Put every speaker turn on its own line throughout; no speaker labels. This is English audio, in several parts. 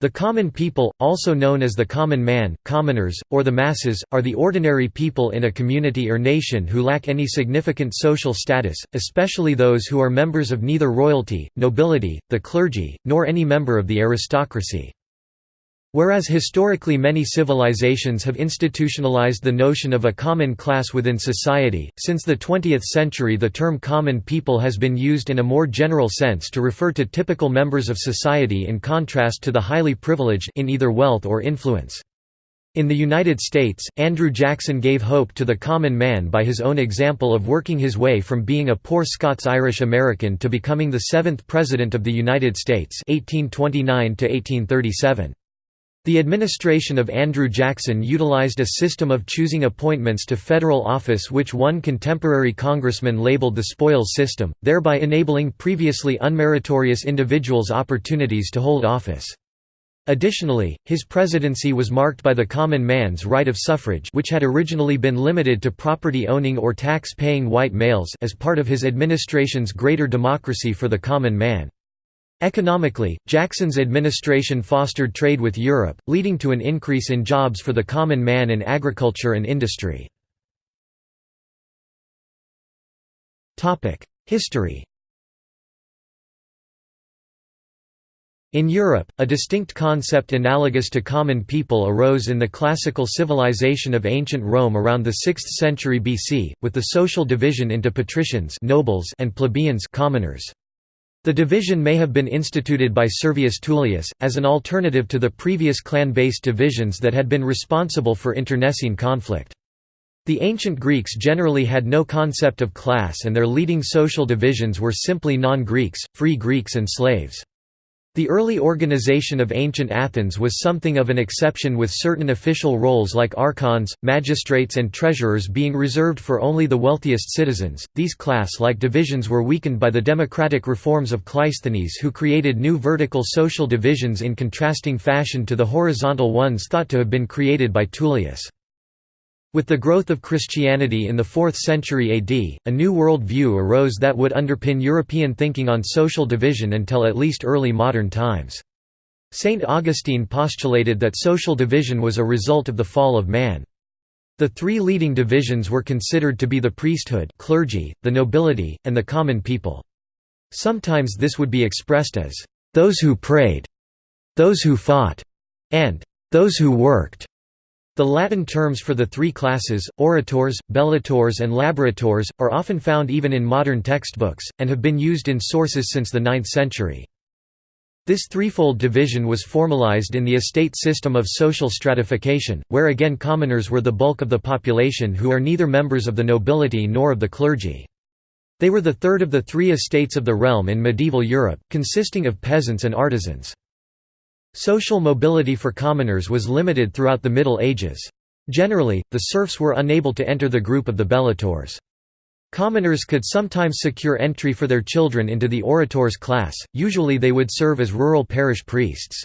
The common people, also known as the common man, commoners, or the masses, are the ordinary people in a community or nation who lack any significant social status, especially those who are members of neither royalty, nobility, the clergy, nor any member of the aristocracy. Whereas historically many civilizations have institutionalized the notion of a common class within society, since the 20th century the term common people has been used in a more general sense to refer to typical members of society in contrast to the highly privileged in either wealth or influence. In the United States, Andrew Jackson gave hope to the common man by his own example of working his way from being a poor Scots-Irish American to becoming the seventh President of the United States 1829 -1837. The administration of Andrew Jackson utilized a system of choosing appointments to federal office which one contemporary congressman labeled the spoils system, thereby enabling previously unmeritorious individuals opportunities to hold office. Additionally, his presidency was marked by the common man's right of suffrage which had originally been limited to property-owning or tax-paying white males as part of his administration's greater democracy for the common man. Economically, Jackson's administration fostered trade with Europe, leading to an increase in jobs for the common man in agriculture and industry. History In Europe, a distinct concept analogous to common people arose in the classical civilization of ancient Rome around the 6th century BC, with the social division into patricians nobles and plebeians commoners. The division may have been instituted by Servius Tullius, as an alternative to the previous clan-based divisions that had been responsible for internecine conflict. The ancient Greeks generally had no concept of class and their leading social divisions were simply non-Greeks, free Greeks and slaves. The early organization of ancient Athens was something of an exception with certain official roles like archons, magistrates and treasurers being reserved for only the wealthiest citizens. These class-like divisions were weakened by the democratic reforms of Cleisthenes who created new vertical social divisions in contrasting fashion to the horizontal ones thought to have been created by Tullius. With the growth of Christianity in the 4th century AD, a new world view arose that would underpin European thinking on social division until at least early modern times. Saint Augustine postulated that social division was a result of the fall of man. The three leading divisions were considered to be the priesthood clergy, the nobility, and the common people. Sometimes this would be expressed as, "...those who prayed", "...those who fought", and "...those who worked". The Latin terms for the three classes, orators, bellatores and laboratores, are often found even in modern textbooks, and have been used in sources since the 9th century. This threefold division was formalized in the estate system of social stratification, where again commoners were the bulk of the population who are neither members of the nobility nor of the clergy. They were the third of the three estates of the realm in medieval Europe, consisting of peasants and artisans. Social mobility for commoners was limited throughout the Middle Ages. Generally, the serfs were unable to enter the group of the bellatores. Commoners could sometimes secure entry for their children into the orators class, usually they would serve as rural parish priests.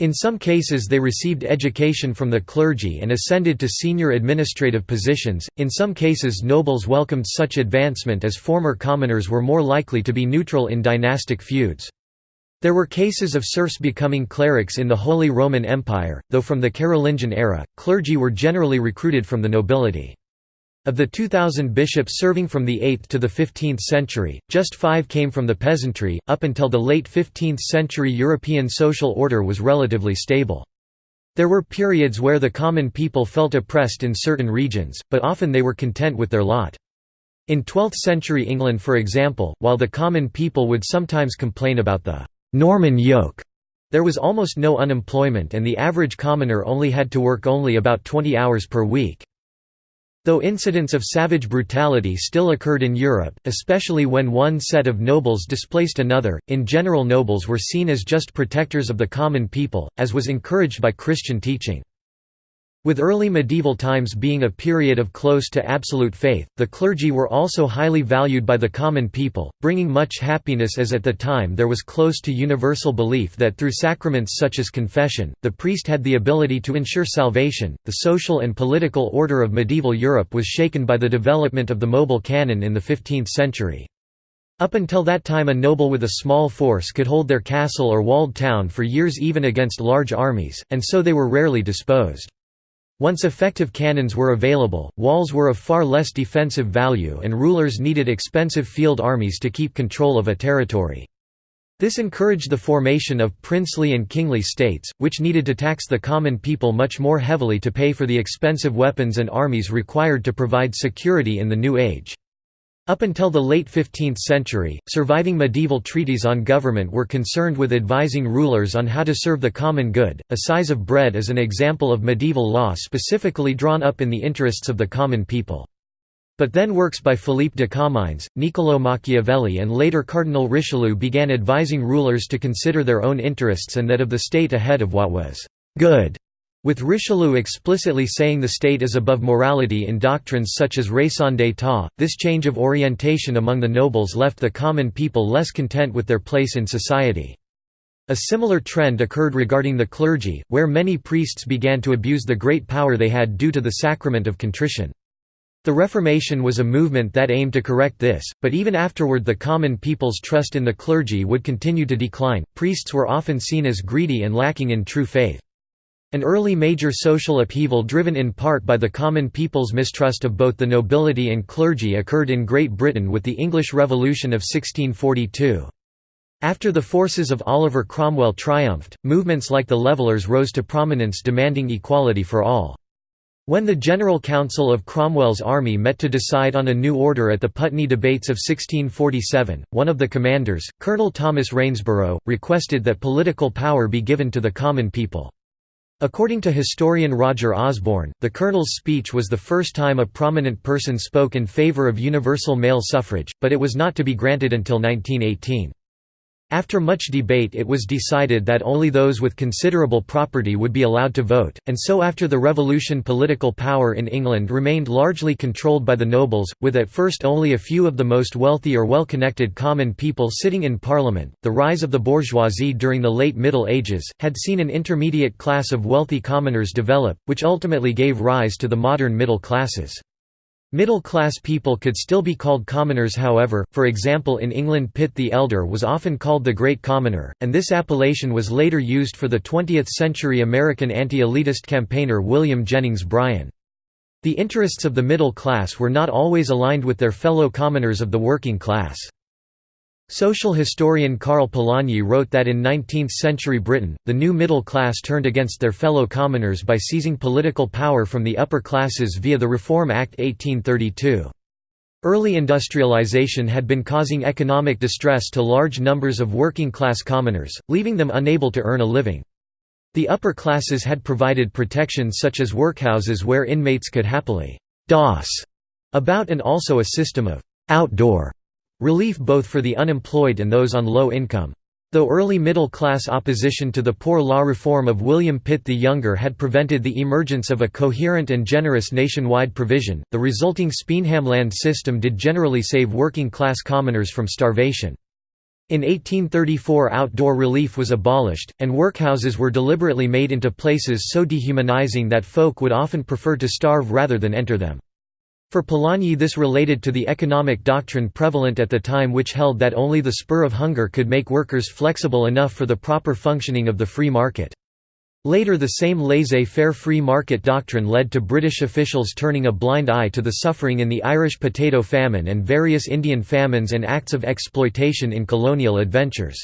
In some cases they received education from the clergy and ascended to senior administrative positions, in some cases nobles welcomed such advancement as former commoners were more likely to be neutral in dynastic feuds. There were cases of serfs becoming clerics in the Holy Roman Empire, though from the Carolingian era, clergy were generally recruited from the nobility. Of the 2,000 bishops serving from the 8th to the 15th century, just five came from the peasantry. Up until the late 15th century, European social order was relatively stable. There were periods where the common people felt oppressed in certain regions, but often they were content with their lot. In 12th century England, for example, while the common people would sometimes complain about the Norman yoke. There was almost no unemployment and the average commoner only had to work only about 20 hours per week. Though incidents of savage brutality still occurred in Europe, especially when one set of nobles displaced another, in general nobles were seen as just protectors of the common people, as was encouraged by Christian teaching. With early medieval times being a period of close to absolute faith, the clergy were also highly valued by the common people, bringing much happiness as at the time there was close to universal belief that through sacraments such as confession, the priest had the ability to ensure salvation. The social and political order of medieval Europe was shaken by the development of the mobile cannon in the 15th century. Up until that time a noble with a small force could hold their castle or walled town for years even against large armies, and so they were rarely disposed. Once effective cannons were available, walls were of far less defensive value and rulers needed expensive field armies to keep control of a territory. This encouraged the formation of princely and kingly states, which needed to tax the common people much more heavily to pay for the expensive weapons and armies required to provide security in the new age. Up until the late 15th century, surviving medieval treaties on government were concerned with advising rulers on how to serve the common good. Assize of bread is an example of medieval law specifically drawn up in the interests of the common people. But then works by Philippe de Comines, Niccolò Machiavelli and later Cardinal Richelieu began advising rulers to consider their own interests and that of the state ahead of what was «good» With Richelieu explicitly saying the state is above morality in doctrines such as raison d'état, this change of orientation among the nobles left the common people less content with their place in society. A similar trend occurred regarding the clergy, where many priests began to abuse the great power they had due to the sacrament of contrition. The Reformation was a movement that aimed to correct this, but even afterward the common people's trust in the clergy would continue to decline. Priests were often seen as greedy and lacking in true faith. An early major social upheaval driven in part by the common people's mistrust of both the nobility and clergy occurred in Great Britain with the English Revolution of 1642. After the forces of Oliver Cromwell triumphed, movements like the Levellers rose to prominence demanding equality for all. When the General Council of Cromwell's army met to decide on a new order at the Putney debates of 1647, one of the commanders, Colonel Thomas Rainsborough, requested that political power be given to the common people. According to historian Roger Osborne, the colonel's speech was the first time a prominent person spoke in favor of universal male suffrage, but it was not to be granted until 1918. After much debate it was decided that only those with considerable property would be allowed to vote, and so after the Revolution political power in England remained largely controlled by the nobles, with at first only a few of the most wealthy or well-connected common people sitting in parliament. The rise of the bourgeoisie during the late Middle Ages, had seen an intermediate class of wealthy commoners develop, which ultimately gave rise to the modern middle classes. Middle-class people could still be called commoners however, for example in England Pitt the Elder was often called the Great Commoner, and this appellation was later used for the 20th-century American anti-elitist campaigner William Jennings Bryan. The interests of the middle class were not always aligned with their fellow commoners of the working class. Social historian Karl Polanyi wrote that in 19th-century Britain, the new middle class turned against their fellow commoners by seizing political power from the upper classes via the Reform Act 1832. Early industrialization had been causing economic distress to large numbers of working-class commoners, leaving them unable to earn a living. The upper classes had provided protections such as workhouses where inmates could happily «doss» about and also a system of «outdoor» Relief both for the unemployed and those on low income. Though early middle-class opposition to the poor law reform of William Pitt the Younger had prevented the emergence of a coherent and generous nationwide provision, the resulting Speenhamland system did generally save working-class commoners from starvation. In 1834 outdoor relief was abolished, and workhouses were deliberately made into places so dehumanizing that folk would often prefer to starve rather than enter them. For Polanyi this related to the economic doctrine prevalent at the time which held that only the spur of hunger could make workers flexible enough for the proper functioning of the free market. Later the same laissez-faire free market doctrine led to British officials turning a blind eye to the suffering in the Irish potato famine and various Indian famines and acts of exploitation in colonial adventures.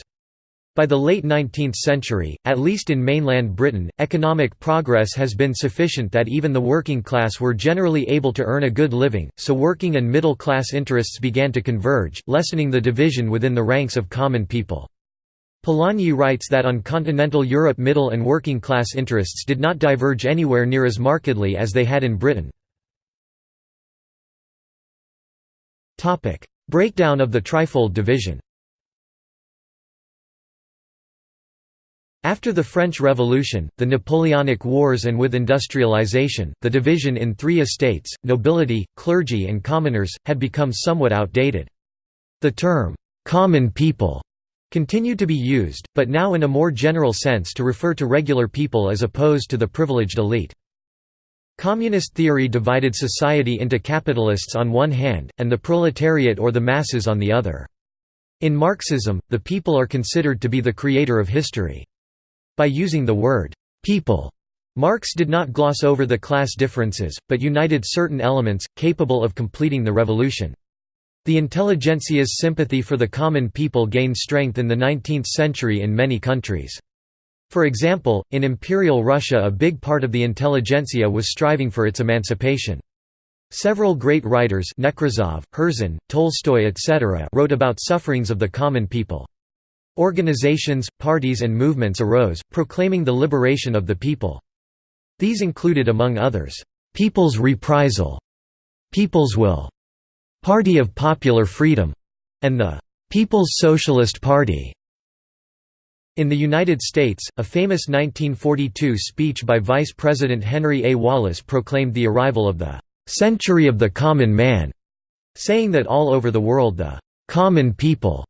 By the late 19th century, at least in mainland Britain, economic progress has been sufficient that even the working class were generally able to earn a good living, so working and middle class interests began to converge, lessening the division within the ranks of common people. Polanyi writes that on continental Europe middle and working class interests did not diverge anywhere near as markedly as they had in Britain. Breakdown of the trifold division After the French Revolution, the Napoleonic Wars and with industrialization, the division in three estates, nobility, clergy and commoners, had become somewhat outdated. The term, "'common people' continued to be used, but now in a more general sense to refer to regular people as opposed to the privileged elite. Communist theory divided society into capitalists on one hand, and the proletariat or the masses on the other. In Marxism, the people are considered to be the creator of history. By using the word «people», Marx did not gloss over the class differences, but united certain elements, capable of completing the revolution. The intelligentsia's sympathy for the common people gained strength in the 19th century in many countries. For example, in Imperial Russia a big part of the intelligentsia was striving for its emancipation. Several great writers Nekrasov, Herzen, Tolstoy etc. wrote about sufferings of the common people. Organizations, parties and movements arose, proclaiming the liberation of the people. These included among others, "'People's Reprisal", "'People's Will", "'Party of Popular Freedom", and the "'People's Socialist Party". In the United States, a famous 1942 speech by Vice President Henry A. Wallace proclaimed the arrival of the "'Century of the Common Man", saying that all over the world the "'common people'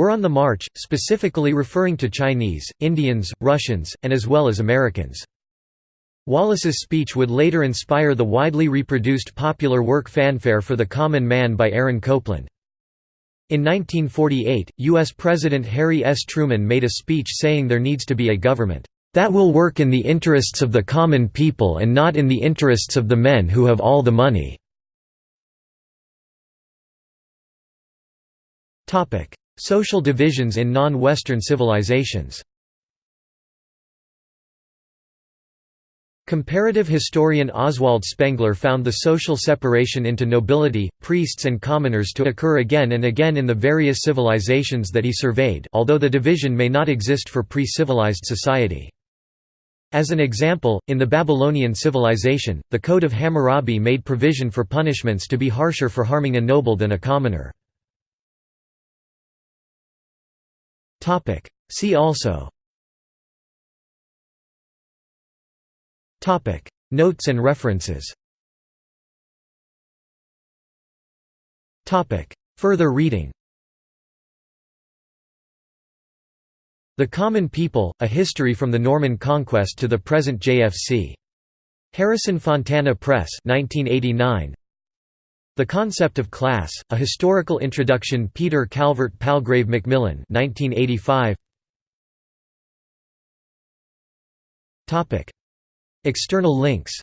were on the march, specifically referring to Chinese, Indians, Russians, and as well as Americans. Wallace's speech would later inspire the widely reproduced popular work Fanfare for the Common Man by Aaron Copland. In 1948, U.S. President Harry S. Truman made a speech saying there needs to be a government that will work in the interests of the common people and not in the interests of the men who have all the money." Social divisions in non-Western civilizations Comparative historian Oswald Spengler found the social separation into nobility, priests and commoners to occur again and again in the various civilizations that he surveyed although the division may not exist for pre-civilized society. As an example, in the Babylonian civilization, the Code of Hammurabi made provision for punishments to be harsher for harming a noble than a commoner. See also. Topic. Notes and references. Topic. Further reading. The Common People, A History from the Norman Conquest to the Present JFC. Harrison Fontana Press 1989. The Concept of Class, A Historical Introduction Peter Calvert Palgrave Macmillan 1985. External links